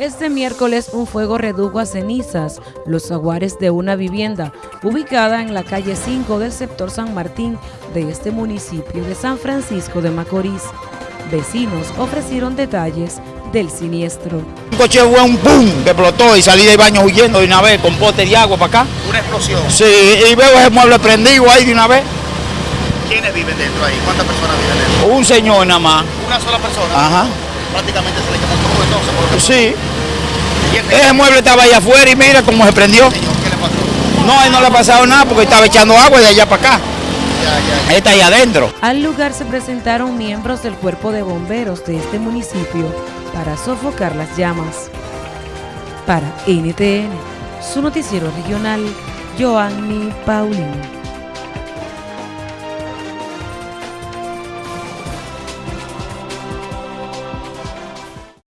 Este miércoles un fuego redujo a cenizas los aguares de una vivienda ubicada en la calle 5 del sector San Martín de este municipio de San Francisco de Macorís. Vecinos ofrecieron detalles del siniestro. Un coche fue un boom que explotó y salí del baño huyendo de una vez con pote de agua para acá. Una explosión. Sí, y veo ese mueble prendido ahí de una vez. ¿Quiénes viven dentro ahí? ¿Cuántas personas viven dentro? Un señor nada más. Una sola persona. Ajá. Prácticamente se le quemó todo entonces. por Sí. ¿Y el Ese mueble estaba ahí afuera y mira cómo se prendió. No, no le ha pasado nada porque estaba echando agua de allá para acá. Él está ahí adentro. Al lugar se presentaron miembros del cuerpo de bomberos de este municipio para sofocar las llamas. Para NTN, su noticiero regional, Joanny Paulino.